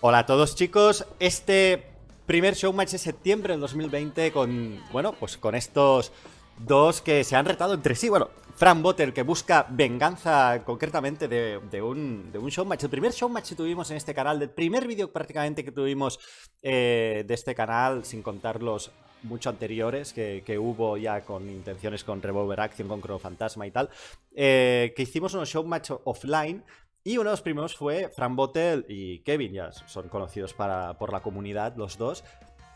Hola a todos chicos, este primer showmatch de septiembre del 2020 con, bueno, pues con estos dos que se han retado entre sí, bueno, Fran Botter que busca venganza concretamente de, un, de un showmatch, el primer showmatch que tuvimos en este canal, del primer vídeo prácticamente que tuvimos eh, de este canal, sin contar los mucho anteriores que, hubo ya con intenciones con Revolver Action, con Chrono Fantasma y tal, eh, que hicimos unos showmatch offline y uno de los primeros fue Fran Bottle y Kevin, ya son conocidos para, por la comunidad los dos.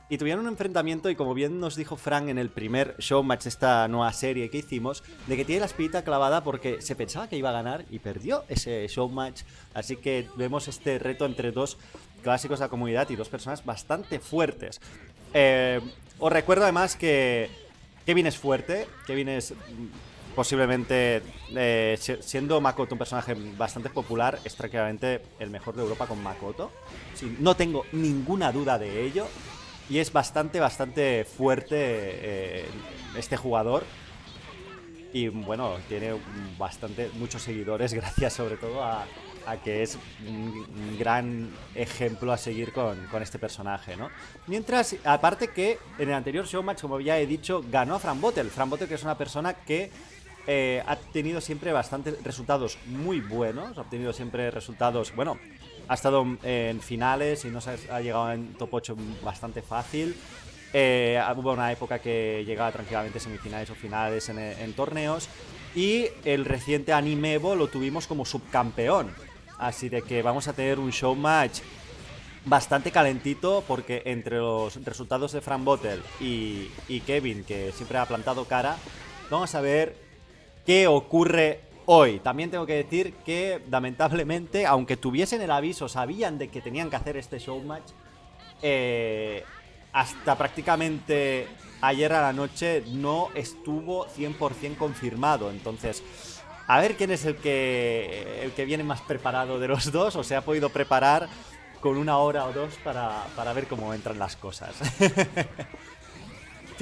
Y tuvieron un enfrentamiento y como bien nos dijo Frank en el primer showmatch de esta nueva serie que hicimos, de que tiene la espita clavada porque se pensaba que iba a ganar y perdió ese showmatch. Así que vemos este reto entre dos clásicos de la comunidad y dos personas bastante fuertes. Eh, os recuerdo además que Kevin es fuerte, Kevin es posiblemente, eh, siendo Makoto un personaje bastante popular, es tranquilamente el mejor de Europa con Makoto. no tengo ninguna duda de ello. Y es bastante, bastante fuerte eh, este jugador. Y bueno, tiene bastante, muchos seguidores, gracias sobre todo a, que es un, gran ejemplo a seguir con, este personaje, ¿no? Mientras, aparte que en el anterior showmatch, como ya he dicho, ganó a Fran Bottle que es una persona que eh, ha tenido siempre bastantes resultados muy buenos. Ha obtenido siempre resultados, bueno, ha estado en finales y no se ha llegado en top 8 bastante fácil. Eh, hubo una época que llegaba tranquilamente semifinales o finales en, torneos. Y el reciente Anime Evo lo tuvimos como subcampeón. Así de que vamos a tener un show match bastante calentito porque entre los resultados de Fran Bottle y Kevin, que siempre ha plantado cara, vamos a ver qué ocurre hoy. También tengo que decir que, lamentablemente, aunque tuviesen el aviso, sabían de que tenían que hacer este showmatch, eh, hasta prácticamente ayer a la noche no estuvo 100% confirmado. Entonces, a ver quién es el que, el que viene más preparado de los dos o se ha podido preparar con una hora o dos para, para ver cómo entran las cosas.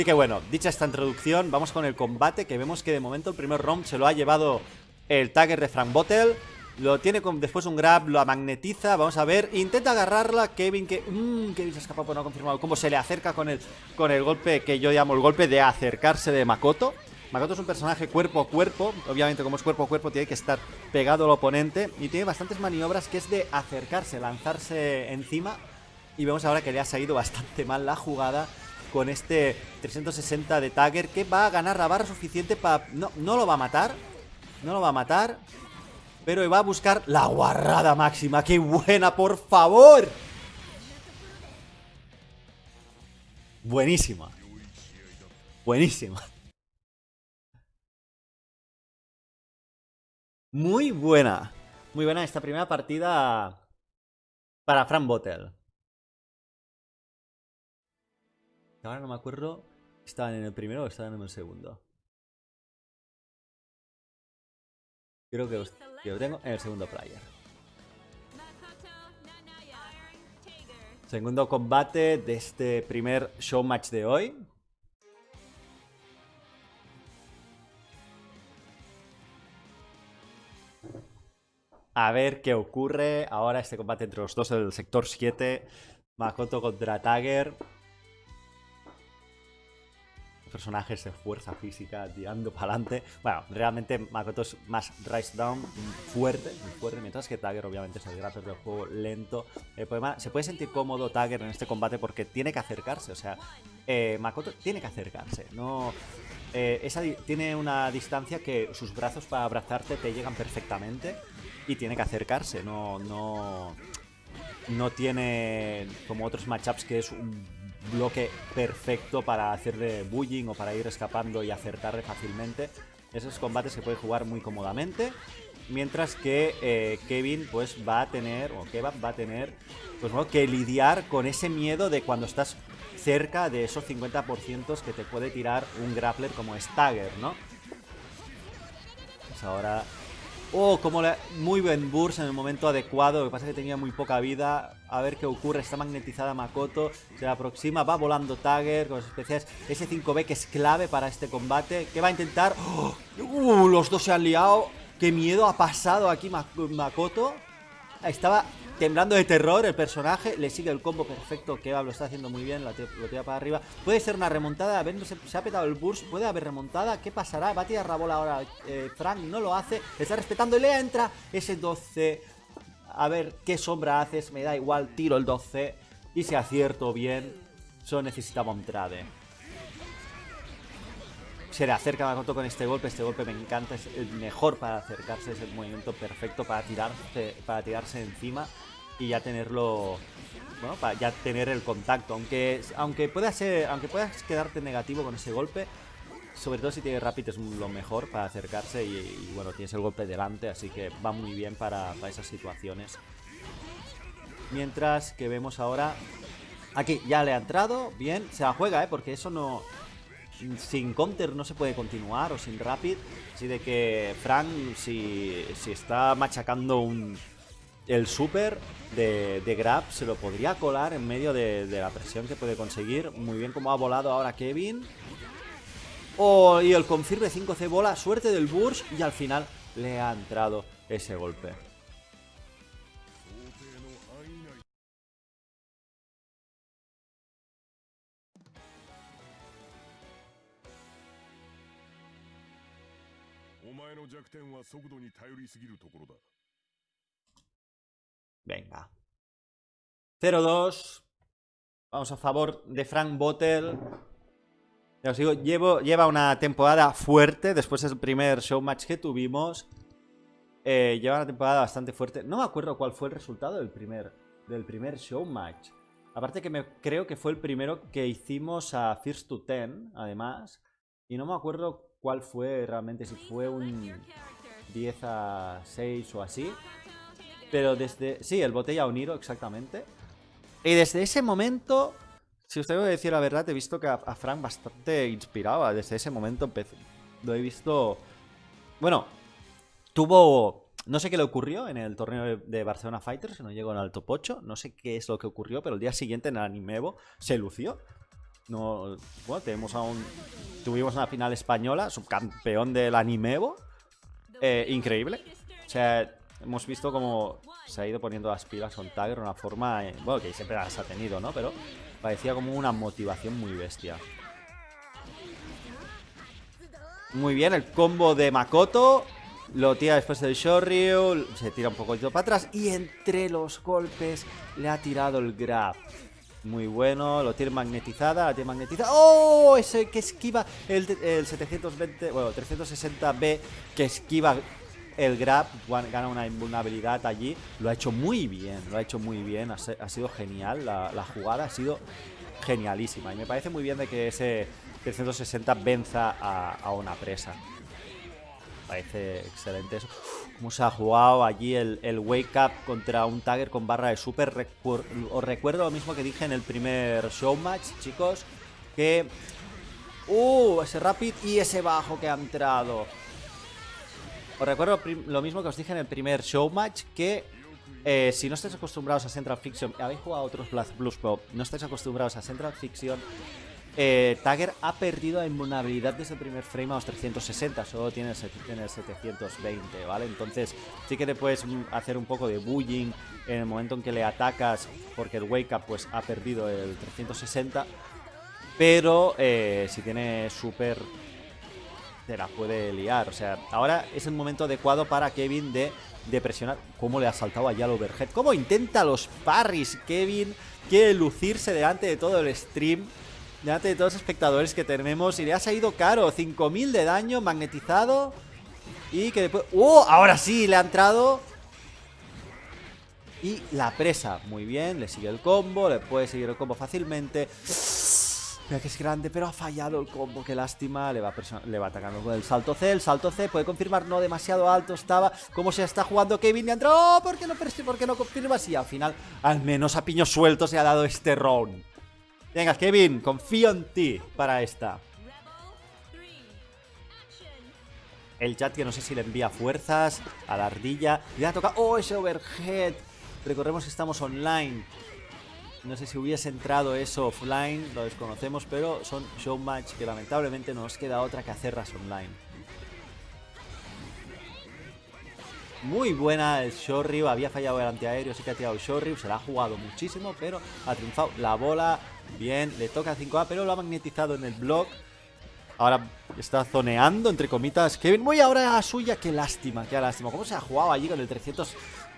Así que bueno, dicha esta introducción, vamos con el combate que vemos que de momento el primer round se lo ha llevado el Tagger de Frank Bottle. Lo tiene después un grab, lo magnetiza, vamos a ver, intenta agarrarla, Kevin que... Mmm, Kevin se escapa por no confirmado cómo se le acerca con el, con el golpe que yo llamo el golpe de acercarse de Makoto. Makoto es un personaje cuerpo a cuerpo, obviamente como es cuerpo a cuerpo tiene que estar pegado al oponente y tiene bastantes maniobras que es de acercarse, lanzarse encima y vemos ahora que le ha salido bastante mal la jugada con este 360 de Tagger que va a ganar la barra suficiente para... No, no lo va a matar, no lo va a matar, pero va a buscar la guarrada máxima. ¡Qué buena, por favor! Buenísima. Buenísima. Muy buena. Muy buena esta primera partida para Fran Bottle. Ahora no me acuerdo. ¿Estaban en el primero o estaban en el segundo? Creo que, lo tengo en el segundo player. Segundo combate de este primer show match de hoy. A ver qué ocurre ahora este combate entre los dos del sector 7. Makoto contra Tagger personajes de fuerza física tirando para adelante. Bueno, realmente Makoto es más rise down, fuerte, muy fuerte, mientras que Tagger obviamente es el grappler del juego lento. El problema, se puede sentir cómodo Tagger en este combate porque tiene que acercarse, o sea, eh, Makoto tiene que acercarse, no... Eh, esa tiene una distancia que sus brazos para abrazarte te llegan perfectamente y tiene que acercarse, no, no, no tiene como otros matchups que es un bloque perfecto para hacerle bullying o para ir escapando y acertarle fácilmente. Esos combates se puede jugar muy cómodamente. Mientras que eh, Kevin pues va a tener, o Kebab va a tener, pues que lidiar con ese miedo de cuando estás cerca de esos 50% que te puede tirar un grappler como Stagger, ¿no? Pues ahora Oh, como le... muy buen burst en el momento adecuado. Lo que pasa es que tenía muy poca vida. A ver qué ocurre. Está magnetizada Makoto. Se aproxima. Va volando Tagger con las especiales. Ese 5B que es clave para este combate. ¿Qué va a intentar? ¡Oh! Uh, los dos se han liado. Qué miedo ha pasado aquí Makoto. Estaba temblando de terror el personaje. Le sigue el combo perfecto. Kebab lo está haciendo muy bien. Lo tira para arriba. Puede ser una remontada. A se, ha petado el burst. Puede haber remontada. ¿Qué pasará? Va a tirar la bola ahora. Eh, Frank no lo hace. Está respetando. Y le entra ese 12. A ver qué sombra haces. Me da igual. Tiro el 12. Y si acierto bien, solo necesitaba un trade. Se le acerca Makoto con este golpe. Este golpe me encanta. Es el mejor para acercarse. Es el movimiento perfecto para tirarse, para tirarse encima y ya tenerlo. Bueno, para ya tener el contacto. Aunque, aunque, pueda ser, aunque puedas quedarte negativo con ese golpe, sobre todo si tiene Rapid es lo mejor para acercarse y, bueno, tienes el golpe delante, así que va muy bien para, para esas situaciones. Mientras que vemos ahora... Aquí, ya le ha entrado, bien, se la juega, ¿eh? Porque eso no... Sin counter no se puede continuar o sin rapid. Así de que Frank, si, si está machacando un, el super de, grab se lo podría colar en medio de, la presión que puede conseguir. Muy bien como ha volado ahora Kevin. Oh, y el confirme 5C bola, suerte del Burst y al final le ha entrado ese golpe. Venga. 0-2. Vamos a favor de Frank Bottle. Ya os digo, lleva una temporada fuerte después del primer showmatch que tuvimos. Eh, lleva una temporada bastante fuerte. No me acuerdo cuál fue el resultado del primer, del primer showmatch. Aparte que me creo que fue el primero que hicimos a First to Ten, además. Y no me acuerdo cuál fue realmente, si fue un 10 a 6 o así. Pero desde... Sí, el botella Uniro, exactamente. Y desde ese momento, si usted debe decir la verdad, he visto que a, Frank bastante inspiraba. Desde ese momento lo he visto... Bueno, tuvo... No sé qué le ocurrió en el torneo de Barcelona Fighters, que no llegó en top 8. No sé qué es lo que ocurrió, pero el día siguiente en el Animevo se lució. No, bueno, tenemos aún... Tuvimos una final española, subcampeón del Animevo. Eh, increíble. O sea, hemos visto cómo se ha ido poniendo las pilas con Tiger de una forma, eh, bueno, que siempre las ha tenido, ¿no? Pero parecía como una motivación muy bestia. Muy bien, el combo de Makoto. Lo tira después del Shoryu. Se tira un poquito para atrás. Y entre los golpes le ha tirado el grab. Muy bueno, lo tiene magnetizada, la tiene magnetizada. ¡Oh! Ese que esquiva el, el 720, bueno, 360B que esquiva el grab gana una invulnerabilidad allí. Lo ha hecho muy bien, lo ha hecho muy bien. Ha, sido genial, la, jugada ha sido genialísima. Y me parece muy bien de que ese 360 venza a, una presa. Parece excelente eso. Cómo se ha jugado allí el, Wake Up contra un Tagger con barra de super. os recuerdo lo mismo que dije en el primer showmatch, chicos. Que... ¡Uh! Ese rapid y ese bajo que ha entrado. Os recuerdo lo mismo que os dije en el primer showmatch, que eh, si no estáis acostumbrados a Central Fiction, habéis jugado a otros Blues Pro, no estáis acostumbrados a Central Fiction, eh, Tagger ha perdido la inmunabilidad desde el primer frame a los 360, solo tiene el, 720, ¿vale? Entonces sí que te puedes hacer un poco de bullying en el momento en que le atacas, porque el Wake Up pues ha perdido el 360, pero eh, si tiene super la puede liar. O sea, ahora es el momento adecuado para Kevin de, de presionar. ¿Cómo le ha saltado allá al overhead? ¿Cómo intenta los parries? Kevin quiere lucirse delante de todo el stream. Delante de todos los espectadores que tenemos. Y le ha salido caro. 5000 de daño magnetizado. Y que después... ¡Oh! Ahora sí, le ha entrado. Y la presa. Muy bien, le sigue el combo. Le puede seguir el combo fácilmente. Que es grande, pero ha fallado el combo. Qué lástima. Le va, le va atacando con el salto C. El salto C puede confirmar. No demasiado alto estaba. Como se está jugando Kevin y entró. ¡Oh! ¿Por qué no, por qué no confirmas? Y al final, al menos a piño suelto se ha dado este round. Venga, Kevin, confío en ti para esta. El chat que no sé si le envía fuerzas a la ardilla. Ya toca. ¡Oh, ese overhead! Recordemos que estamos online. No sé si hubiese entrado eso offline, lo desconocemos, pero son showmatch que lamentablemente no nos queda otra que hacerlas online. muy buena el Shoryu, había fallado el antiaéreo, sí que ha tirado el se la ha jugado muchísimo, pero ha triunfado la bola, bien, le toca 5A, pero lo ha magnetizado en el block. Ahora está zoneando, entre comitas, Kevin. Muy ahora a suya, qué lástima, qué lástima. ¿Cómo se ha jugado allí con el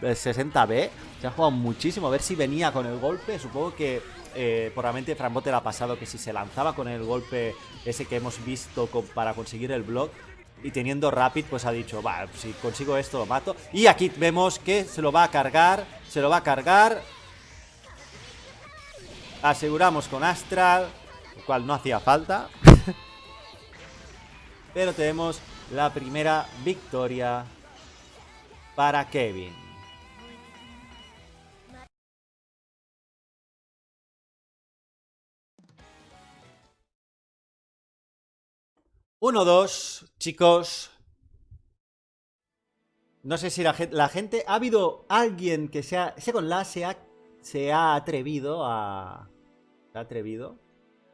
360B? Se ha jugado muchísimo, a ver si venía con el golpe. Supongo que eh, por la mente de Frambote le ha pasado que si se lanzaba con el golpe ese que hemos visto para conseguir el block, y teniendo Rapid, pues ha dicho, va, si consigo esto lo mato. Y aquí vemos que se lo va a cargar, se lo va a cargar. Aseguramos con Astral, lo cual no hacía falta. Pero tenemos la primera victoria para Kevin. 1-2, chicos. No sé si la gente, ¿Ha habido alguien que sea... Second la se ha, se ha atrevido a... Se ha atrevido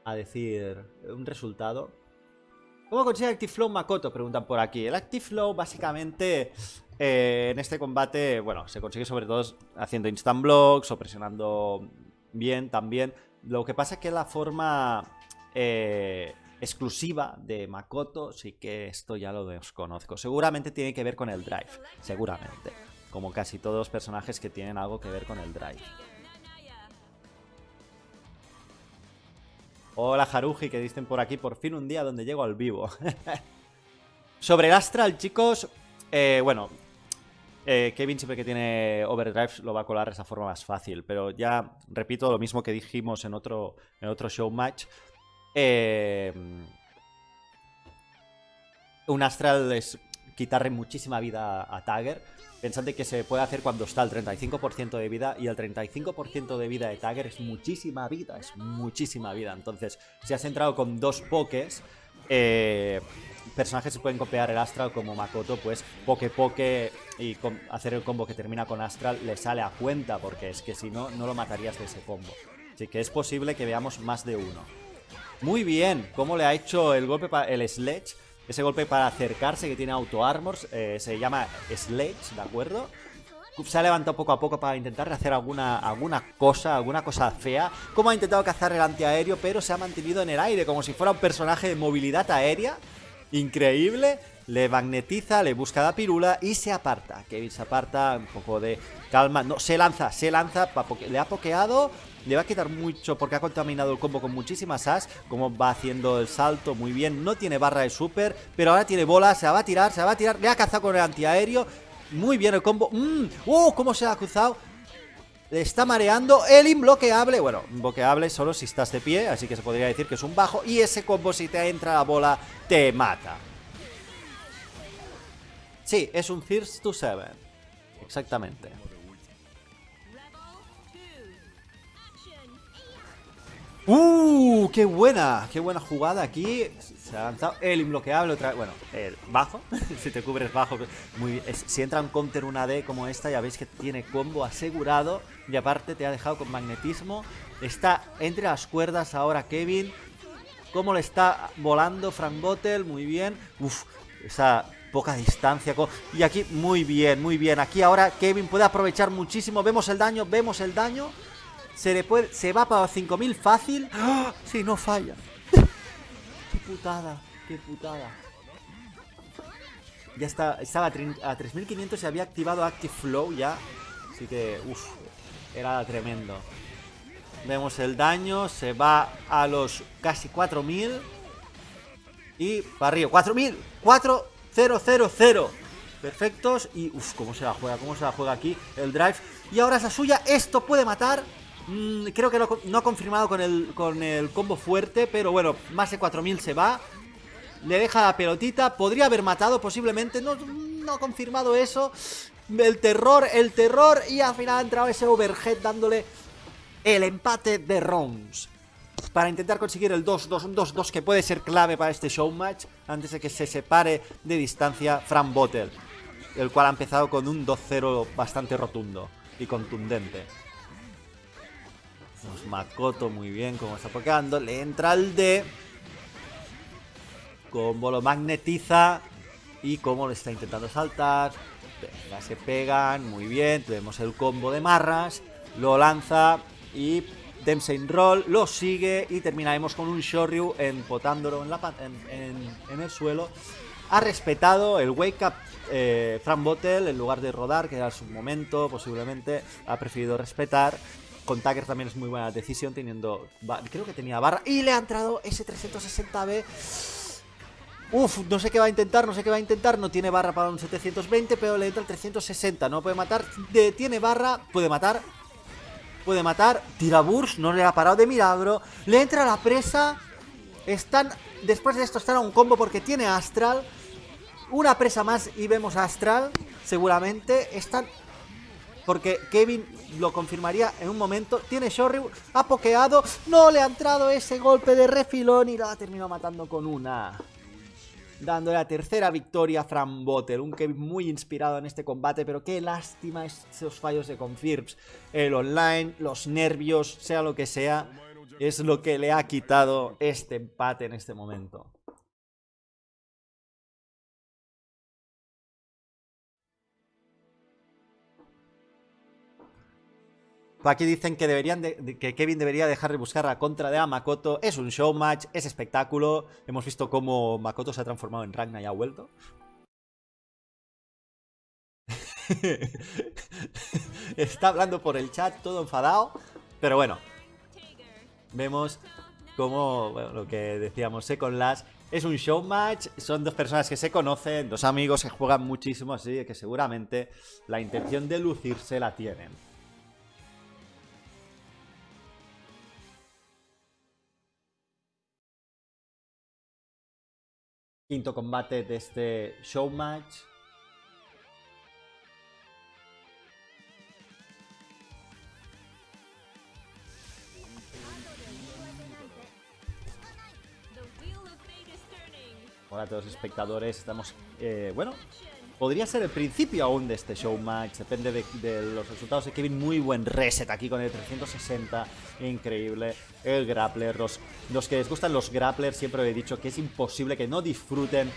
a decir un resultado. ¿Cómo consigue Active Flow Makoto? Preguntan por aquí. El Active Flow básicamente eh, en este combate, bueno, se consigue sobre todo haciendo instant blocks o presionando bien también. Lo que pasa es que la forma... Eh, exclusiva de Makoto, sí que esto ya lo desconozco. Seguramente tiene que ver con el drive, seguramente. Como casi todos los personajes que tienen algo que ver con el drive. Hola Haruji, que dicen por aquí, por fin un día donde llego al vivo. Sobre el Astral, chicos, eh, bueno, eh, Kevin siempre que tiene overdrive lo va a colar de esa forma más fácil, pero ya repito lo mismo que dijimos en otro, en otro show match. Eh, un astral es quitarle muchísima vida a Tagger. Pensando que se puede hacer cuando está al 35% de vida y el 35% de vida de Tagger es muchísima vida, es muchísima vida. Entonces, si has entrado con dos pokés, eh, personajes se pueden copiar el Astral como Makoto, pues poke poke y hacer el combo que termina con Astral le sale a cuenta, porque es que si no, no lo matarías de ese combo. Así que es posible que veamos más de uno. Muy bien, cómo le ha hecho el golpe para el Sledge. Ese golpe para acercarse que tiene auto armors. Eh, se llama Sledge, ¿de acuerdo? Se ha levantado poco a poco para intentar hacer alguna, alguna cosa, alguna cosa fea. Como ha intentado cazar el antiaéreo, pero se ha mantenido en el aire, como si fuera un personaje de movilidad aérea. Increíble. Le magnetiza, le busca la pirula y se aparta. Kevin se aparta, un poco de calma. No, se lanza, se lanza. Le ha pokeado le va a quitar mucho porque ha contaminado el combo con muchísimas as. Como va haciendo el salto muy bien. No tiene barra de super, pero ahora tiene bola. Se va a tirar, se va a tirar. Le ha cazado con el antiaéreo. Muy bien el combo. ¡Mmm! ¿Cómo se ha cruzado? Le está mareando el imbloqueable. Bueno, imbloqueable solo si estás de pie, así que se podría decir que es un bajo. Y ese combo, si te entra la bola, te mata. Sí, es un Thirst to Seven. Exactamente. ¡Uh! ¡Qué buena! ¡Qué buena jugada aquí! Se ha lanzado el imbloqueable otra vez. Bueno, el bajo. si te cubres bajo. Muy Si entra un counter una D como esta, ya veis que tiene combo asegurado. Y aparte te ha dejado con magnetismo. Está entre las cuerdas ahora Kevin. Cómo le está volando Frank Bottle. Muy bien. Uf, esa poca distancia. Y aquí muy bien, muy bien. Aquí ahora Kevin puede aprovechar muchísimo. Vemos el daño, vemos el daño. Se le puede. Se va para 5000 fácil. ¡Ah! Si no falla. qué putada. Qué putada. Ya está. Estaba a 3500 se había activado Active Flow ya. Así que. Uff. Era tremendo. Vemos el daño. Se va a los casi 4000. Y para arriba. 4000. 4000. Perfectos. Y uff, cómo se la juega. Cómo se la juega aquí el drive. Y ahora es la suya. Esto puede matar. Mm, creo que no, ha confirmado con el, con el combo fuerte, pero bueno, más de 4000 se va. Le deja la pelotita, podría haber matado posiblemente, no, no ha confirmado eso. El terror, el terror, y al final ha entrado ese overhead dándole el empate de rounds. Para intentar conseguir el 2-2, 2-2 que puede ser clave para este show match antes de que se separe de distancia Fran Bottle, el cual ha empezado con un 2-0 bastante rotundo y contundente. Makoto muy bien como está pokeando. Le entra el D. Combo lo magnetiza. Y como le está intentando saltar. Venga, se pegan, muy bien. Tenemos el combo de marras. Lo lanza y Dempsey Roll lo sigue y terminaremos con un Shoryu empotándolo en, el suelo. Ha respetado el Wake Up eh, Frank Bottle en lugar de rodar, que era su momento, posiblemente. Ha preferido respetar. Con Tucker también es muy buena decisión, teniendo. Creo que tenía barra. Y le ha entrado ese 360B. Uf, no sé qué va a intentar, no sé qué va a intentar. No tiene barra para un 720, pero le entra el 360. No puede matar. tiene barra, puede matar. Puede matar. Tira Burst, no le ha parado de milagro. Le entra la presa. Están. Después de esto están a un combo porque tiene Astral. Una presa más y vemos Astral. Seguramente. Están porque Kevin lo confirmaría en un momento. Tiene Shoryu, ha pokeado, no le ha entrado ese golpe de refilón y lo ha terminado matando con una. Dando la tercera victoria a Fran Botter, un Kevin muy inspirado en este combate, pero qué lástima esos fallos de Confirms. El online, los nervios, sea lo que sea, es lo que le ha quitado este empate en este momento. Aquí dicen que, deberían que Kevin debería dejar de buscar la contra de Makoto. Es un show match, es espectáculo. Hemos visto cómo Makoto se ha transformado en Ragnar y ha vuelto. Está hablando por el chat, todo enfadado. Pero bueno, vemos como lo que decíamos, Second Last es un show match, son dos personas que se conocen, dos amigos que juegan muchísimo, así que seguramente la intención de lucirse la tienen. Quinto combate de este show match. Hola a todos los espectadores, estamos, eh, bueno, Podría ser el principio aún de este show match. Depende de, los resultados de Kevin. Muy buen reset aquí con el 360. Increíble. El grappler. Los, los que les gustan los grapplers siempre he dicho que es imposible que no disfruten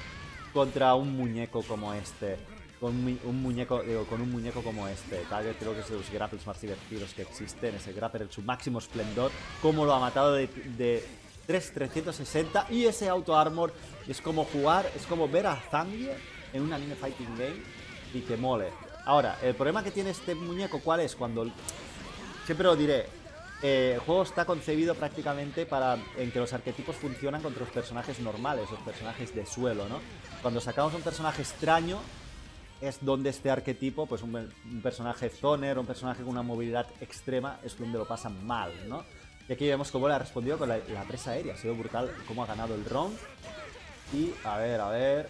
contra un muñeco como este. Con un muñeco, con un muñeco como este. Tiger creo que es de los grapples más divertidos que existen. Ese grappler en su máximo esplendor. Cómo lo ha matado de, de 3, 360. Y ese auto armor es como jugar, es como ver a Zangief en un anime fighting game y que mole. Ahora, el problema que tiene este muñeco, ¿cuál es? Cuando... Siempre lo diré, eh, el juego está concebido prácticamente para en que los arquetipos funcionan contra los personajes normales, los personajes de suelo, ¿no? Cuando sacamos un personaje extraño, es donde este arquetipo, pues un, personaje zoner, un personaje con una movilidad extrema, es donde lo pasan mal, ¿no? Y aquí vemos cómo le ha respondido con la, la presa aérea, ha sido brutal cómo ha ganado el round. Y, a ver, a ver,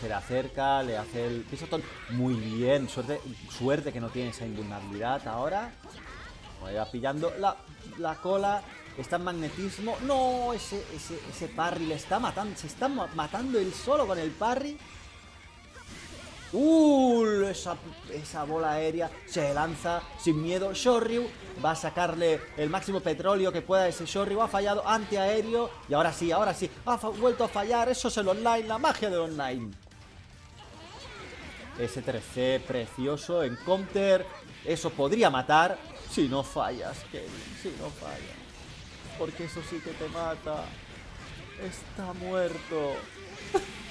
se le acerca, le hace el pisotón. Muy bien, suerte, suerte que no tiene esa invulnerabilidad ahora. Va pillando la, la cola. Está en magnetismo. No, ese, ese, ese parry le está matando. Se está matando él solo con el parry. Uh, esa, esa, bola aérea se lanza sin miedo. Shoryu va a sacarle el máximo petróleo que pueda ese Shoryu. Ha fallado antiaéreo. Y ahora sí, ahora sí. Ha vuelto a fallar. Eso es el online, la magia del online. Ese 3C precioso en counter. Eso podría matar si no fallas, Kevin. Si no fallas. Porque eso sí que te mata. Está muerto.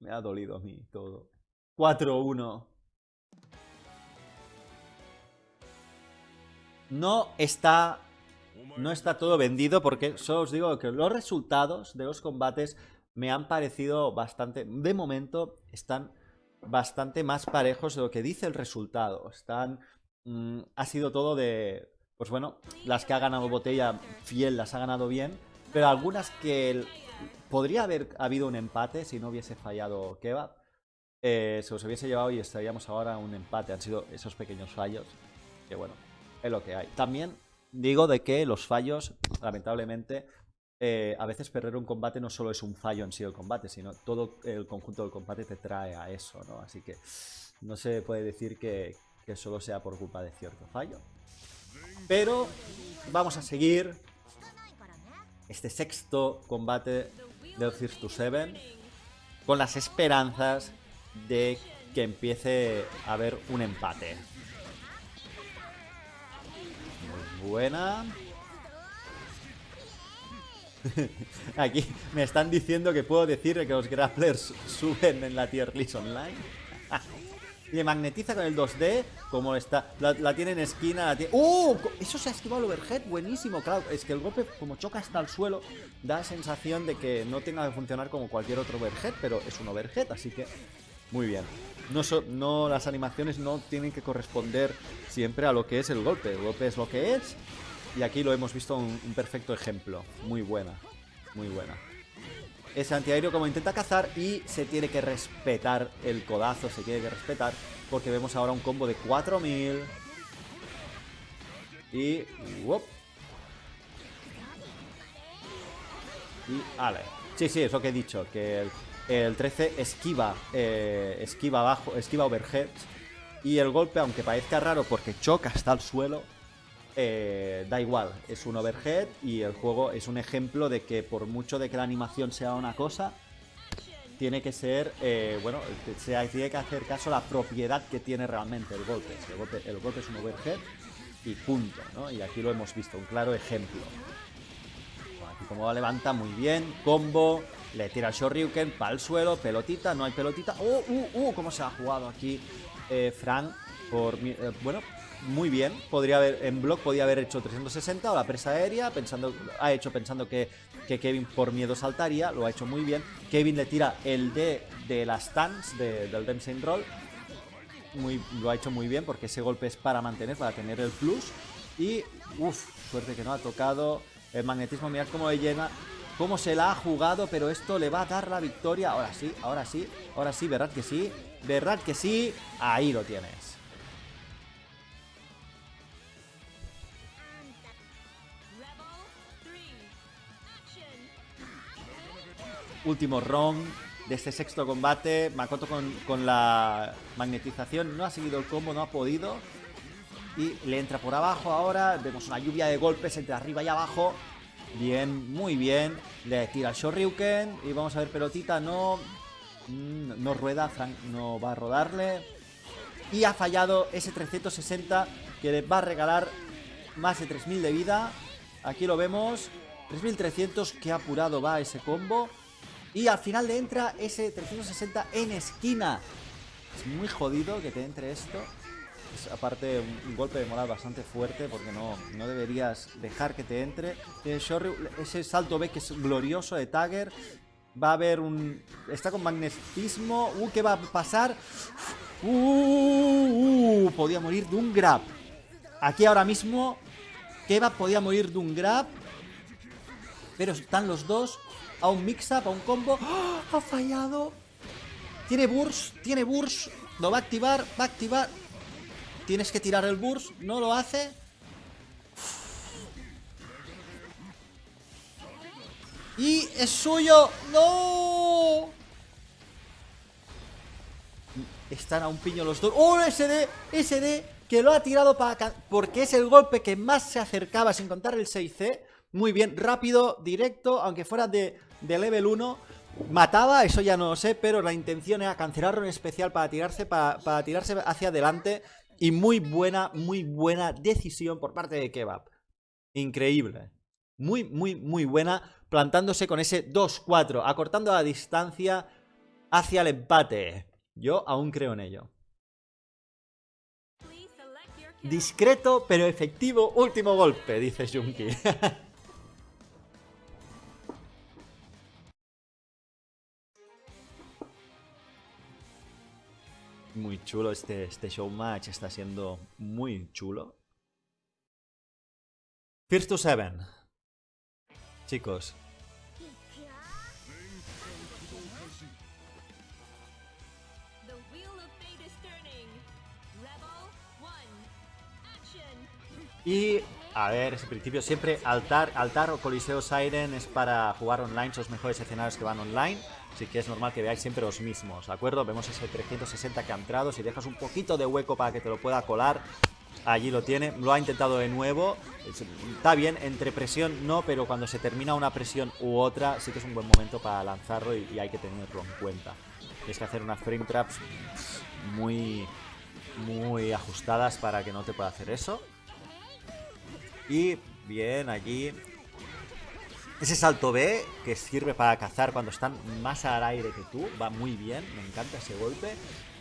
Me ha dolido a mí todo. 4-1. No está no está todo vendido porque solo os digo que los resultados de los combates me han parecido bastante, de momento están bastante más parejos de lo que dice el resultado. Están, mm, ha sido todo de, pues bueno, las que ha ganado Botella fiel las ha ganado bien, pero algunas que podría haber habido un empate si no hubiese fallado Kebab. Eh, se los hubiese llevado y estaríamos ahora un empate. Han sido esos pequeños fallos que bueno, es lo que hay. También digo de que los fallos, lamentablemente, eh, a veces perder un combate no solo es un fallo en sí del combate, sino todo el conjunto del combate te trae a eso, ¿no? Así que no se puede decir que, solo sea por culpa de cierto fallo. Pero vamos a seguir. este sexto combate del First to Seven con las esperanzas de que empiece a haber un empate. Buena. Aquí me están diciendo que puedo decir que los grapplers suben en la tier list online. Le magnetiza con el 2D, como está. La, tiene en esquina, la ¡Uh! Eso se ha esquivado el overhead, buenísimo. Claro, es que el golpe, como choca hasta el suelo, da sensación de que no tenga que funcionar como cualquier otro overhead, pero es un overhead, así que muy bien. No, no Las animaciones no tienen que corresponder siempre a lo que es el golpe. El golpe es lo que es, y aquí lo hemos visto un, perfecto ejemplo. Muy buena, muy buena ese antiaéreo como intenta cazar y se tiene que respetar el codazo, se tiene que respetar porque vemos ahora un combo de 4000 y... Y... Ale. Sí, sí, es lo que he dicho, que el, 13 esquiva, eh, esquiva abajo, esquiva overhead y el golpe, aunque parezca raro porque choca hasta el suelo, eh, da igual, es un overhead y el juego es un ejemplo de que por mucho de que la animación sea una cosa, tiene que ser, eh, bueno, se tiene que hacer caso a la propiedad que tiene realmente el golpe. El golpe, es un overhead y punto, ¿no? Y aquí lo hemos visto, un claro ejemplo. aquí como levanta muy bien, combo, le tira el Shoryuken para el suelo, pelotita, no hay pelotita. ¡Oh, uh, uh! ¿Cómo se ha jugado aquí eh? Por, bueno, muy bien. Podría haber, en block podía haber hecho 360 o la presa aérea, pensando, ha hecho pensando que, Kevin por miedo saltaría, lo ha hecho muy bien. Kevin le tira el D de las stance del Dempsey Roll. Muy, lo ha hecho muy bien porque ese golpe es para mantener, para tener el plus. Y, uff, suerte que no ha tocado el magnetismo. Mirad cómo le llena, cómo se la ha jugado, pero esto le va a dar la victoria. Ahora sí, ahora sí, ahora sí, verdad que sí, verdad que sí. Ahí lo tienes. último round de este sexto combate. Makoto con, con la magnetización no ha seguido el combo, no ha podido. Y le entra por abajo ahora. Vemos una lluvia de golpes entre arriba y abajo. Bien, muy bien. Le tira Shoryuken. Y vamos a ver pelotita. No, mm, no rueda. Frank no va a rodarle. Y ha fallado ese 360 que le va a regalar más de 3000 de vida. Aquí lo vemos. 3300 que apurado va ese combo. Y al final le entra ese 360 en esquina. Es muy jodido que te entre esto. Es aparte un, golpe de moral bastante fuerte porque no, no deberías dejar que te entre. ese salto B que es glorioso de Tagger. Va a haber un... Está con magnetismo. Uh, ¿qué va a pasar? Uh, uh, podía morir de un grab. Aquí ahora mismo Kebab podía morir de un grab. Pero están los dos a un mix-up, a un combo. ¡Ah! ¡Ha fallado! Tiene burst, tiene burst. Lo va a activar, va a activar. Tienes que tirar el burst, no lo hace. Y es suyo. ¡No! Están a un piño los dos. ¡Oh, SD! SD que lo ha tirado para... Porque es el golpe que más se acercaba sin contar el 6C. Muy bien, rápido, directo, aunque fuera de, de level 1 Mataba, eso ya no lo sé, pero la intención era cancelarlo en especial para tirarse, para, tirarse hacia adelante. Y muy buena, muy buena decisión por parte de Kebab. Increíble. Muy, muy, muy buena. Plantándose con ese 2-4, acortando la distancia hacia el empate. Yo aún creo en ello. Discreto pero efectivo último golpe, dice Junki. muy chulo este, este show match, está siendo muy chulo. First to Seven. Chicos. Y, a ver, ese principio siempre altar, altar o coliseo Siren es para jugar online, son los mejores escenarios que van online. Así que es normal que veáis siempre los mismos, ¿de acuerdo? Vemos ese 360 que ha entrado, si dejas un poquito de hueco para que te lo pueda colar, Allí lo tiene, lo ha intentado de nuevo. Está bien, entre presión no, pero cuando se termina una presión u otra, sí que es un buen momento para lanzarlo y, hay que tenerlo en cuenta. Tienes que hacer unas frame traps muy, muy ajustadas para que no te pueda hacer eso. Y bien, allí ese salto B que sirve para cazar cuando están más al aire que tú, va muy bien, me encanta ese golpe.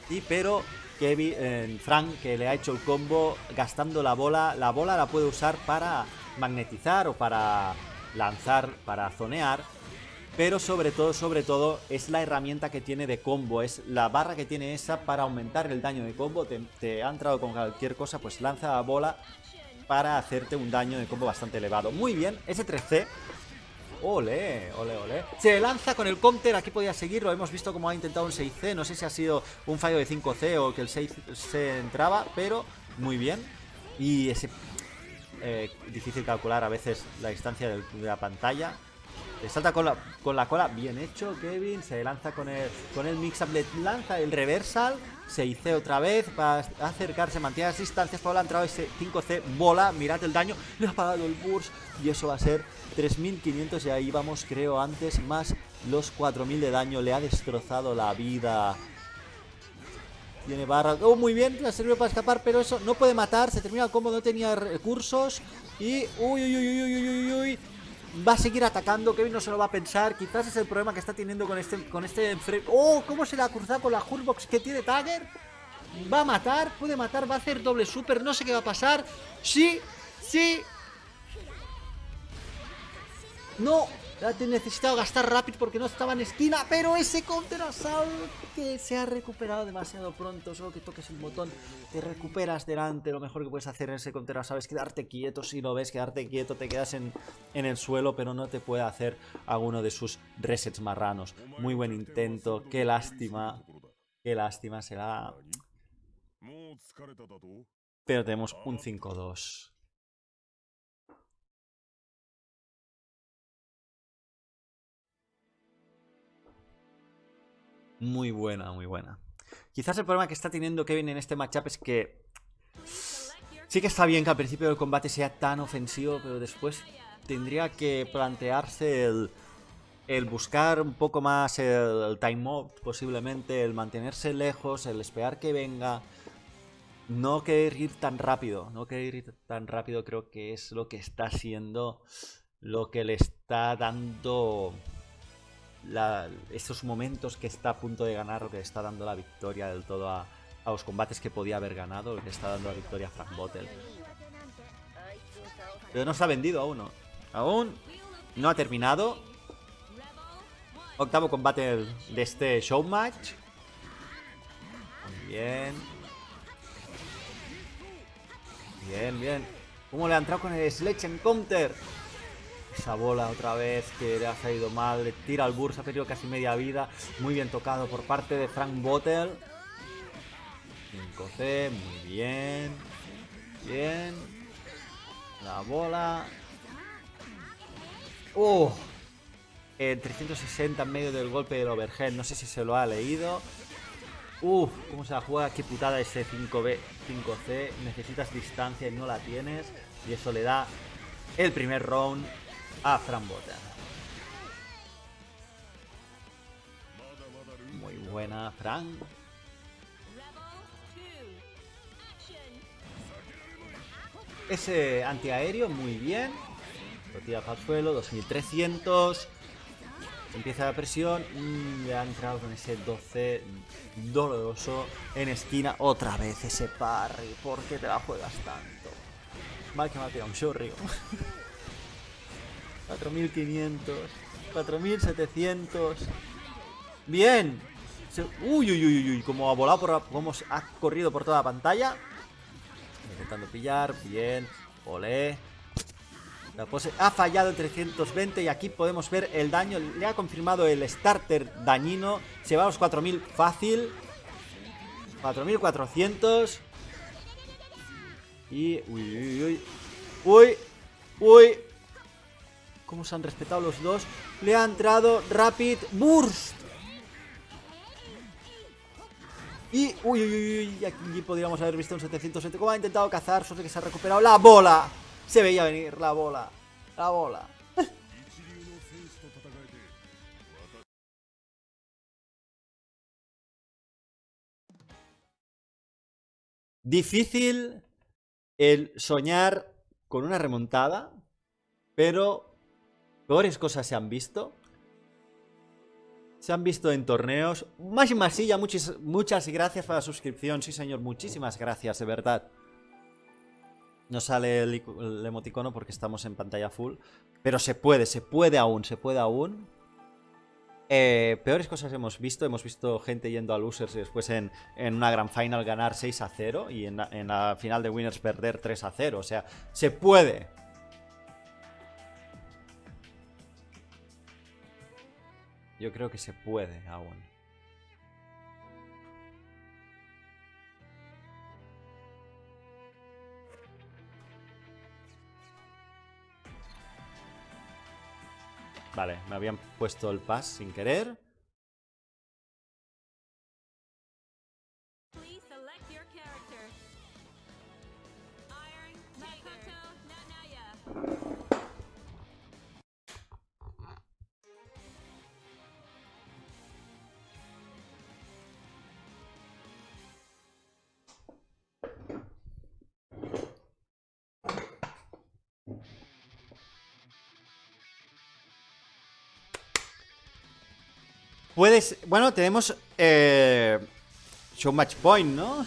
Y pero Kevin, eh, Frank que le ha hecho el combo gastando la bola, la bola la puede usar para magnetizar o para lanzar, para zonear. Pero sobre todo, sobre todo, es la herramienta que tiene de combo, es la barra que tiene esa para aumentar el daño de combo. Te, te ha entrado con cualquier cosa, pues lanza la bola para hacerte un daño de combo bastante elevado. Muy bien, ese 3C Ole, ole, ole. Se lanza con el counter, aquí podía seguirlo. Hemos visto cómo ha intentado un 6C. No sé si ha sido un fallo de 5C o que el 6 se entraba, pero muy bien. Y ese... Eh, difícil calcular a veces la distancia de la pantalla. Le salta con la, con la cola, bien hecho Kevin, se lanza con el, con el mix-up, le lanza el reversal, se hice otra vez para acercarse, mantiene las distancias, Pablo ha entrado ese 5C, bola, mirad el daño, le ha pagado el burst y eso va a ser 3500 y ahí vamos creo antes, más los 4000 de daño, le ha destrozado la vida. Tiene barra. Oh, muy bien, la sirve para escapar, pero eso no puede matar. Se termina el combo, no tenía recursos. Y. Uy, uy, uy, uy, uy, uy, uy va a seguir atacando, Kevin no se lo va a pensar, quizás es el problema que está teniendo con este, con este ¡Oh! ¿Cómo se le ha cruzado con la Hurbox que tiene Tagger? Va a matar, puede matar, va a hacer doble super, no sé qué va a pasar. ¡Sí! ¡Sí! ¡No! He necesitado gastar rápido porque no estaba en esquina, pero ese counter assault que se ha recuperado demasiado pronto, solo que toques el botón, te recuperas delante, lo mejor que puedes hacer en ese counter assault es quedarte quieto, si lo ves, quedarte quieto, te quedas en, en el suelo, pero no te puede hacer alguno de sus resets marranos. Muy buen intento, qué lástima, qué lástima será. Pero tenemos un 5-2. Muy buena, muy buena. Quizás el problema que está teniendo Kevin en este matchup es que... Sí que está bien que al principio del combate sea tan ofensivo, pero después tendría que plantearse el, el buscar un poco más el, time out, posiblemente, el mantenerse lejos, el esperar que venga. No querer ir tan rápido, no querer ir tan rápido creo que es lo que está siendo lo que le está dando estos momentos que está a punto de ganar o que está dando la victoria del todo a, los combates que podía haber ganado, que está dando la victoria a Frank Bottle. Pero no se ha vendido aún, ¿no? Aún no ha terminado. Octavo combate de este show match. bien. Bien, bien. ¿Cómo le ha entrado con el Sledge en counter? Esa bola otra vez que le ha salido mal. Tira al Bursa, ha perdido casi media vida. Muy bien tocado por parte de Frank Bottle. 5C, muy bien. Bien. La bola. ¡Oh! En 360 en medio del golpe del overhead. No sé si se lo ha leído. Uf, cómo se la juega, qué putada ese 5B, 5C. Necesitas distancia y no la tienes. Y eso le da el primer round a Frambota. Muy buena, Fran. Ese antiaéreo, muy bien. Lo tira para el suelo, 2300. Empieza la presión. Mm, le ha entrado con ese 12 doloroso en esquina. Otra vez ese parry. ¿Por qué te la juegas tanto? Mal que me ha tirado un shorty. 4500. 4700. Bien. Uy, uy, uy, uy. Como ha volado por. Como ha corrido por toda la pantalla. Intentando pillar. Bien. Olé. La pose ha fallado el 320 y aquí podemos ver el daño. Le ha confirmado el starter dañino. Se va a los 4000 fácil. 4400. Y... Uy, uy, uy. Uy. Uy. Cómo se han respetado los dos. Le ha entrado Rapid Burst. Y, uy, uy, uy, aquí podríamos haber visto un 707 como ha intentado cazar, solo que se ha recuperado la bola. Se veía venir la bola, la bola. Difícil el soñar con una remontada, pero peores cosas se han visto. Se han visto en torneos. Más Masilla, muchas, muchas gracias por la suscripción. Sí, señor, muchísimas gracias, de verdad. No sale el, el, emoticono porque estamos en pantalla full. Pero se puede, se puede aún, se puede aún. Eh, peores cosas hemos visto. Hemos visto gente yendo a losers y después en, en una gran final ganar 6 a 0. Y en la, en la final de winners perder 3 a 0. O sea, se puede. Yo creo que se puede aún. Vale, me habían puesto el pass sin querer. Puedes... Bueno, tenemos... Eh, show match point, ¿no?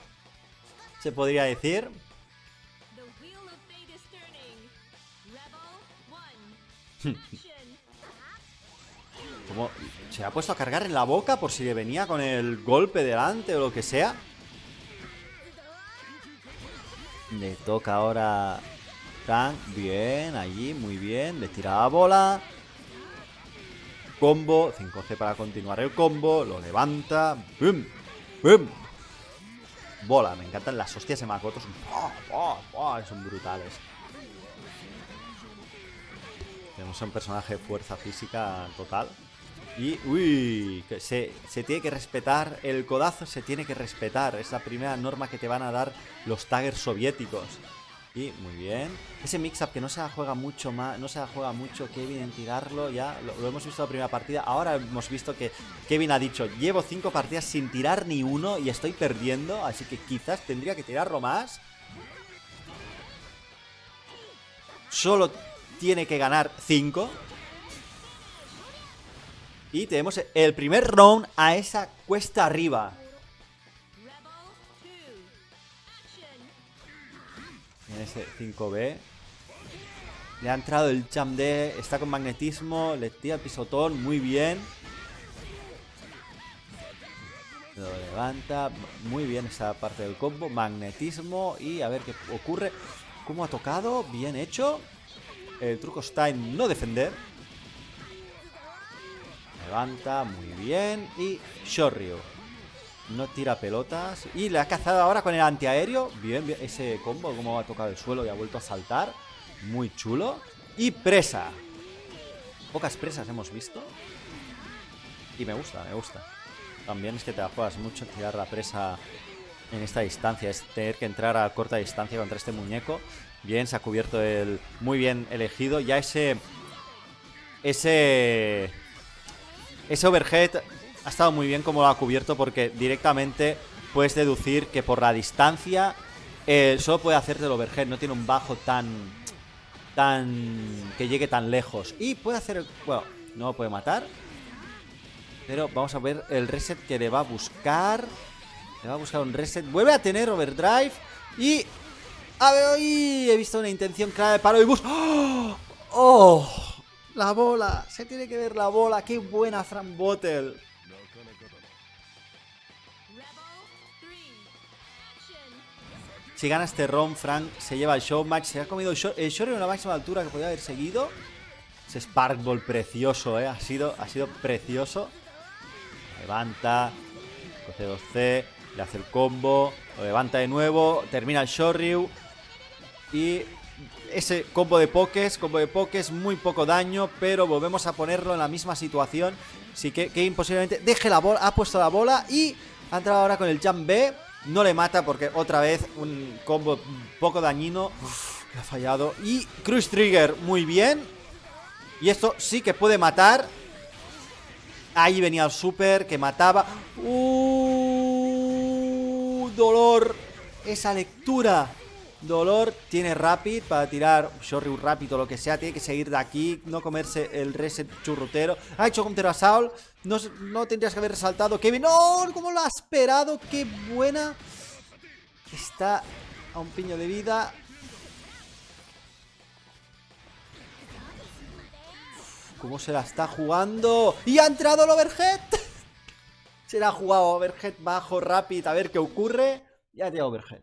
Se podría decir. Como se ha puesto a cargar en la boca por si le venía con el golpe delante o lo que sea. Le toca ahora Tan, bien, allí, muy bien. Le tira la bola. Combo, 5C para continuar el combo. Lo levanta. ¡Bum! ¡Bum! Bola, me encantan las hostias de Makoto. Son, ¡Oh, oh, son brutales. Tenemos un personaje de fuerza física total. Y, uy, se, se, tiene que respetar, el codazo se tiene que respetar. Es la primera norma que te van a dar los taggers soviéticos. Y muy bien. Ese mix-up que no se juega mucho más, no se juega mucho Kevin en tirarlo, ya lo, lo, hemos visto la primera partida. Ahora hemos visto que Kevin ha dicho, llevo cinco partidas sin tirar ni uno y estoy perdiendo, así que quizás tendría que tirarlo más. Solo tiene que ganar cinco. Y tenemos el primer round a esa cuesta arriba. En ese 5B. Le ha entrado el Cham D. Está con magnetismo. Le tira el pisotón. Muy bien. Lo levanta. Muy bien esa parte del combo. Magnetismo. Y a ver qué ocurre. ¿Cómo ha tocado? Bien hecho. El truco está en no defender. Levanta. Muy bien. Y Shoryu. No tira pelotas. Y le ha cazado ahora con el antiaéreo. Bien, bien. Ese combo, como ha tocado el suelo y ha vuelto a saltar. Muy chulo. Y presa. Pocas presas hemos visto. Y me gusta, me gusta. También es que te la juegas mucho tirar la presa en esta distancia. Es tener que entrar a corta distancia contra este muñeco. Bien, se ha cubierto el... Muy bien elegido. Ya ese... Ese... Ese overhead ha estado muy bien como lo ha cubierto porque directamente puedes deducir que por la distancia eh, solo puede hacerte el overhead, no tiene un bajo tan... tan... que llegue tan lejos. Y puede hacer... bueno, no lo puede matar. Pero vamos a ver el reset que le va a buscar. Le va a buscar un reset. Vuelve a tener overdrive. Y... A ver, hoy he visto una intención clara de paro y bus. ¡Oh! ¡Oh! La bola. Se tiene que ver la bola. Qué buena Fran Bottle. Si gana este round, Frank se lleva el show match. Se ha comido el show en una máxima altura que podía haber seguido. Ese Sparkball precioso, ¿eh? Ha sido, ha sido precioso. Levanta. Coge 2C. Le hace el combo. Lo levanta de nuevo. Termina el Shoryu. Y ese combo de pokés. Combo de pokés. Muy poco daño. Pero volvemos a ponerlo en la misma situación. Así que Kane posiblemente deje la bola. Ha puesto la bola. Y Ha entrado ahora con el jump B. No le mata porque otra vez un combo poco dañino. ha fallado. Y Cruise Trigger, muy bien. Y esto sí que puede matar. Ahí venía el super que mataba. ¡Uh! Dolor. Esa lectura. Dolor tiene Rapid para tirar Shoryu Rapid o lo que sea. Tiene que seguir de aquí, no comerse el reset churrutero. Ha hecho counter a Saul. No, no tendrías que haber resaltado. Kevin, ¡no! ¿Cómo lo ha esperado? ¡Qué buena! Está a un piño de vida. ¿Cómo se la está jugando? ¡Y ha entrado el overhead! se la ha jugado overhead bajo, Rapid. A ver qué ocurre. Ya tiene overhead.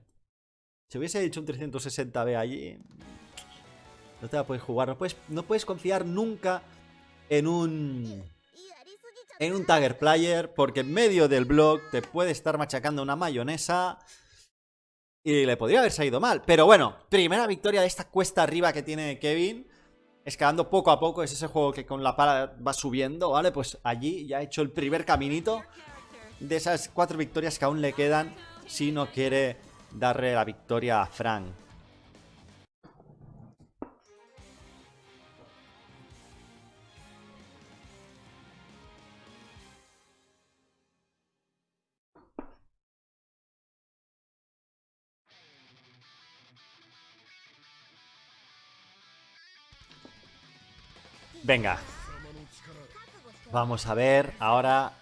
Si hubiese dicho un 360B allí, no te la puedes jugar. No puedes, no puedes confiar nunca en un... En un Tagger Player, porque en medio del blog te puede estar machacando una mayonesa y le podría haber salido mal. Pero bueno, primera victoria de esta cuesta arriba que tiene Kevin. Escalando poco a poco, es ese juego que con la pala va subiendo, ¿vale? Pues allí ya ha hecho el primer caminito de esas cuatro victorias que aún le quedan si no quiere darle la victoria a Frank. Venga. Vamos a ver ahora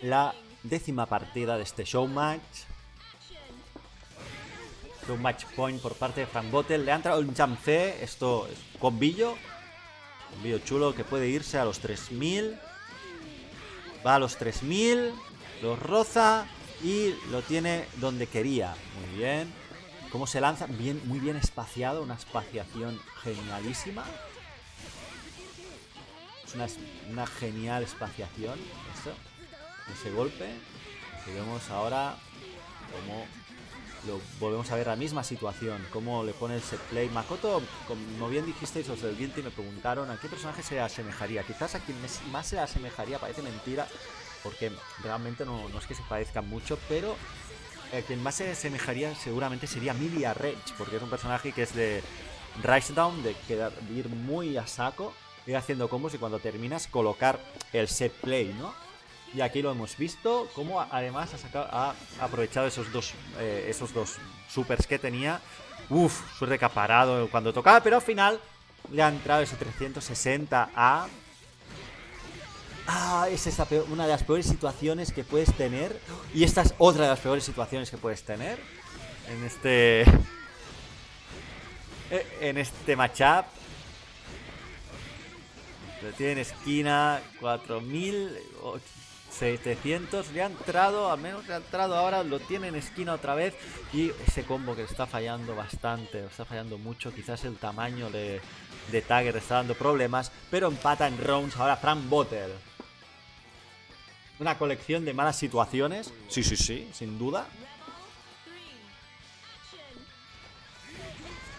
la décima partida de este show un match point por parte de Frank Bottle. Le ha entrado un jump C. Esto es combillo. Combillo chulo que puede irse a los 3000. Va a los 3000. Lo roza. Y lo tiene donde quería. Muy bien. Cómo se lanza. Bien, muy bien espaciado. Una espaciación genialísima. Es una, una genial espaciación. Ese golpe. Y vemos ahora como lo volvemos a ver la misma situación. Cómo le pone el set play. Makoto, como bien dijisteis los del Guilty, me preguntaron a qué personaje se asemejaría. Quizás a quien más se asemejaría, parece mentira, porque realmente no, es que se parezcan mucho, pero a quien más se asemejaría seguramente sería Milia Rage, porque es un personaje que es de Rise Down, de quedar, ir muy a saco, ir haciendo combos y cuando terminas colocar el set play, ¿no? Y aquí lo hemos visto, como además ha, aprovechado esos dos, eh, esos dos supers que tenía. Uf, su recaparado cuando tocaba, pero al final le ha entrado ese 360 a... Ah, es esa una de las peores situaciones que puedes tener. Y esta es otra de las peores situaciones que puedes tener. En este... Eh, en este matchup. Lo tiene en esquina, 4000, 700 le ha entrado, al menos le ha entrado ahora, lo tiene en esquina otra vez y ese combo que está fallando bastante, está fallando mucho, quizás el tamaño de, de Tagger está dando problemas, pero empata en rounds ahora Frank Bottle. Una colección de malas situaciones, sí, sí, sí, sin duda.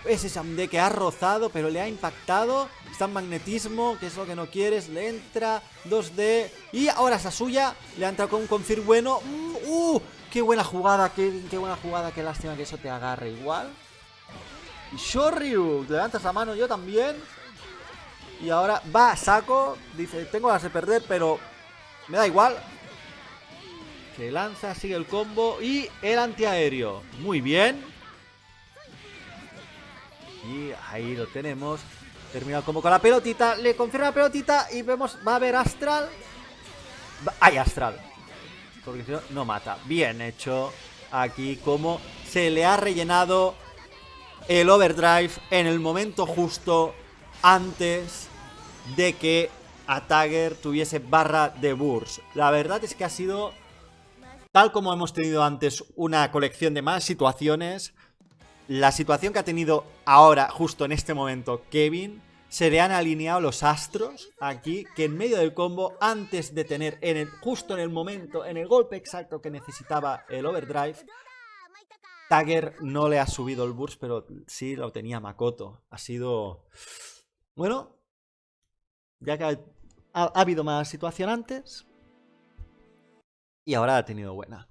Ese Samde que ha rozado, pero le ha impactado. Está en magnetismo, que es lo que no quieres. Le entra 2D. Y ahora esa suya. Le ha entrado con un confir bueno. Mm, ¡Uh! ¡Qué buena jugada! ¡Qué buena jugada! ¡Qué lástima que eso te agarre igual! Y Shoryu, levantas la mano yo también. Y ahora va saco. Dice, tengo ganas de perder, pero me da igual. Se lanza, sigue el combo. Y el antiaéreo. Muy bien. Y ahí lo tenemos. Terminado como con la pelotita. Le confirma la pelotita y vemos, va a haber Astral. Hay Astral. Porque si no, no mata. Bien hecho. Aquí como se le ha rellenado el overdrive en el momento justo antes de que a tuviese barra de burst. La verdad es que ha sido, tal como hemos tenido antes, una colección de más situaciones la situación que ha tenido ahora, justo en este momento, Kevin, se le han alineado los astros aquí, que en medio del combo, antes de tener, en el, justo en el momento, en el golpe exacto que necesitaba el overdrive, Tagger no le ha subido el burst, pero sí lo tenía Makoto. Ha sido... Bueno, ya que ha, ha habido más situación antes, Y ahora ha tenido buena.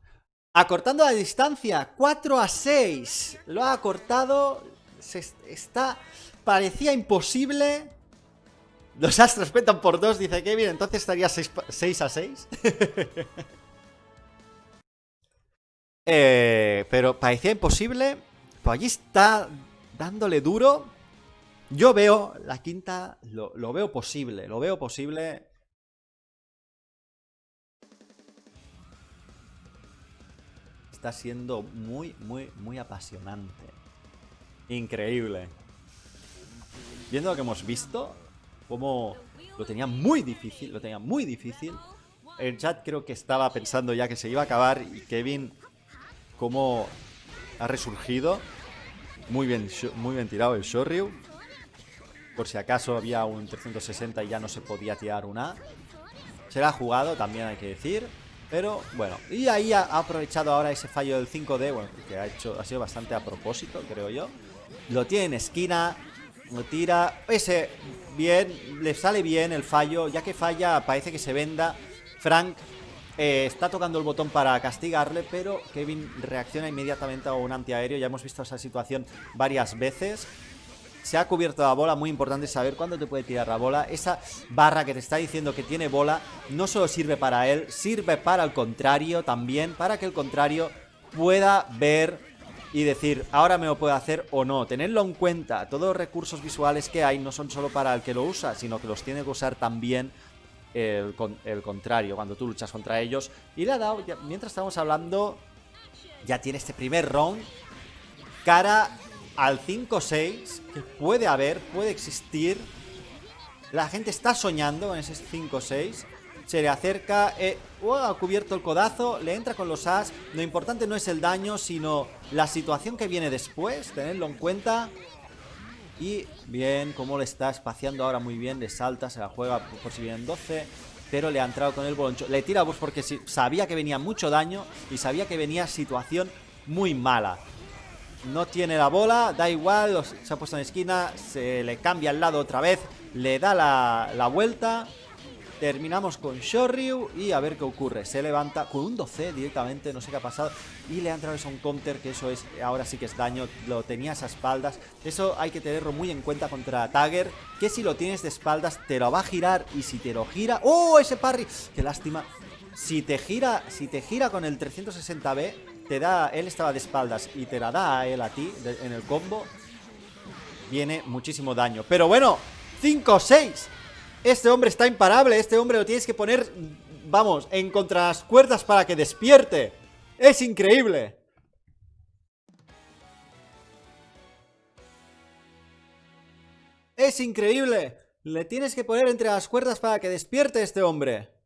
Acortando la distancia, 4 a 6. Lo ha acortado. Se está. Parecía imposible. Los astros petan por 2, dice Kevin. Entonces estaría 6, a 6. Eh, pero parecía imposible. Pues allí está dándole duro. Yo veo la quinta, lo veo posible, lo veo posible. Está siendo muy, muy, muy apasionante. Increíble. Viendo lo que hemos visto, como lo tenía muy difícil, lo tenía muy difícil. El chat creo que estaba pensando ya que se iba a acabar y Kevin, como ha resurgido. Muy bien, muy bien tirado el Shoryu. Por si acaso había un 360 y ya no se podía tirar una. Se la ha jugado, también hay que decir. Pero bueno, y ahí ha aprovechado ahora ese fallo del 5D, bueno, que ha hecho ha sido bastante a propósito, creo yo. Lo tiene en esquina, lo tira, ese bien, le sale bien el fallo, ya que falla parece que se venda. Frank eh, está tocando el botón para castigarle, pero Kevin reacciona inmediatamente a un antiaéreo. Ya hemos visto esa situación varias veces. Se ha cubierto la bola, muy importante saber cuándo te puede tirar la bola. Esa barra que te está diciendo que tiene bola no solo sirve para él, sirve para el contrario también, para que el contrario pueda ver y decir, ahora me lo puedo hacer o no. Tenerlo en cuenta, todos los recursos visuales que hay no son solo para el que lo usa, sino que los tiene que usar también el, el contrario, cuando tú luchas contra ellos. Y le ha dado, mientras estamos hablando, ya tiene este primer round cara al 5-6 que puede haber, puede existir. La gente está soñando con ese 5-6. Se le acerca, eh, ha cubierto el codazo, le entra con los as. Lo importante no es el daño, sino la situación que viene después, tenerlo en cuenta. Y bien, como le está espaciando ahora muy bien, le salta, se la juega por si vienen 12. Pero le ha entrado con el boloncho. Le tira bus porque sabía que venía mucho daño y sabía que venía situación muy mala. No tiene la bola, da igual, se ha puesto en esquina, se le cambia al lado otra vez, le da la, la vuelta Terminamos con Shoryu y a ver qué ocurre. Se levanta con un 12 directamente, no sé qué ha pasado. Y le ha entrado un counter, que eso es ahora sí que es daño. Lo tenías a espaldas. Eso hay que tenerlo muy en cuenta contra Tagger. Que si lo tienes de espaldas te lo va a girar. Y si te lo gira... ¡Oh, ese parry! ¡Qué lástima! Si te gira, si te gira con el 360B, te da... Él estaba de espaldas y te la da a él a ti en el combo. Viene muchísimo daño. Pero bueno, 5-6. Este hombre está imparable, este hombre lo tienes que poner, vamos, en contra las cuerdas para que despierte. Es increíble. Es increíble. Le tienes que poner entre las cuerdas para que despierte este hombre.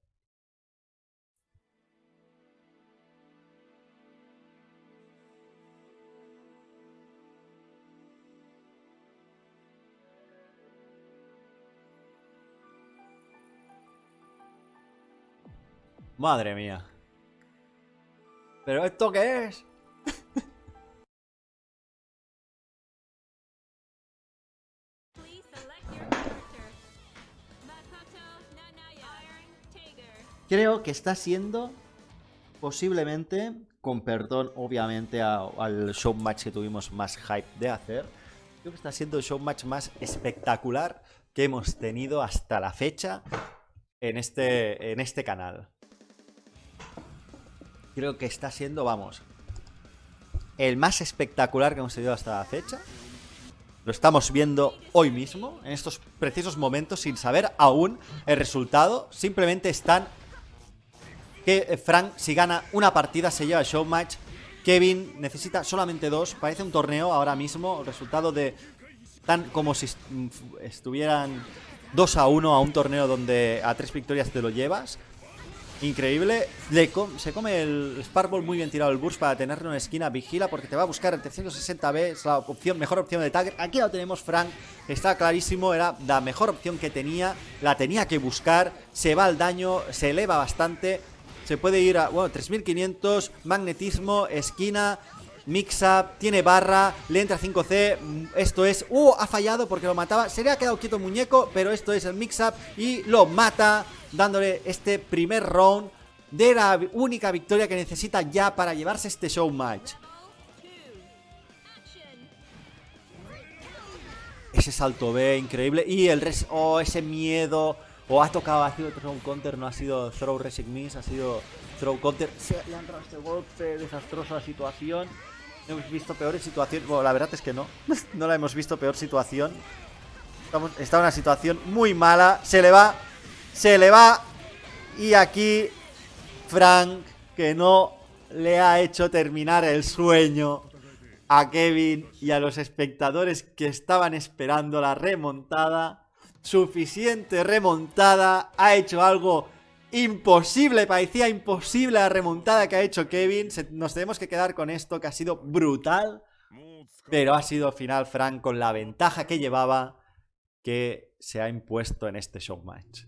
Madre mía. ¿Pero esto qué es? Creo que está siendo posiblemente, con perdón obviamente al show match que tuvimos más hype de hacer, creo que está siendo el show match más espectacular que hemos tenido hasta la fecha en este, en este canal creo que está siendo, vamos, el más espectacular que hemos tenido hasta la fecha. Lo estamos viendo hoy mismo, en estos precisos momentos, sin saber aún el resultado. Simplemente están que Frank, si gana una partida, se lleva el show match. Kevin necesita solamente dos. Parece un torneo ahora mismo. Resultado de tan como si estuvieran 2 a 1 a un torneo donde a tres victorias te lo llevas. Increíble. se come el Sparkball muy bien tirado el burst para tenerlo en esquina. Vigila porque te va a buscar el 360B. Es la opción, mejor opción de Tagger. Aquí lo tenemos Frank. Está clarísimo. Era la mejor opción que tenía. La tenía que buscar. Se va al daño. Se eleva bastante. Se puede ir a, bueno, 3500. Magnetismo. Esquina. Mix-up, tiene barra, le entra 5C, esto es... ¡Uh! Ha fallado porque lo mataba, se le ha quedado quieto el muñeco, pero esto es el mix-up y lo mata dándole este primer round de la única victoria que necesita ya para llevarse este show match. Ese salto B increíble. Y el res... Oh, ese miedo. O ha tocado, ha sido throw counter, no ha sido throw resic miss, ha sido throw counter. Se le ha entrado este golpe, desastrosa situación. Hemos visto peores situaciones. Bueno, la verdad es que no. no la hemos visto peor situación. Está en una situación muy mala. Se le va. Se le va. Y aquí Frank, que no le ha hecho terminar el sueño a Kevin y a los espectadores que estaban esperando la remontada. Suficiente remontada. Ha hecho algo imposible. Parecía imposible la remontada que ha hecho Kevin. nos tenemos que quedar con esto que ha sido brutal. Pero ha sido al final Frank con la ventaja que llevaba que se ha impuesto en este show match.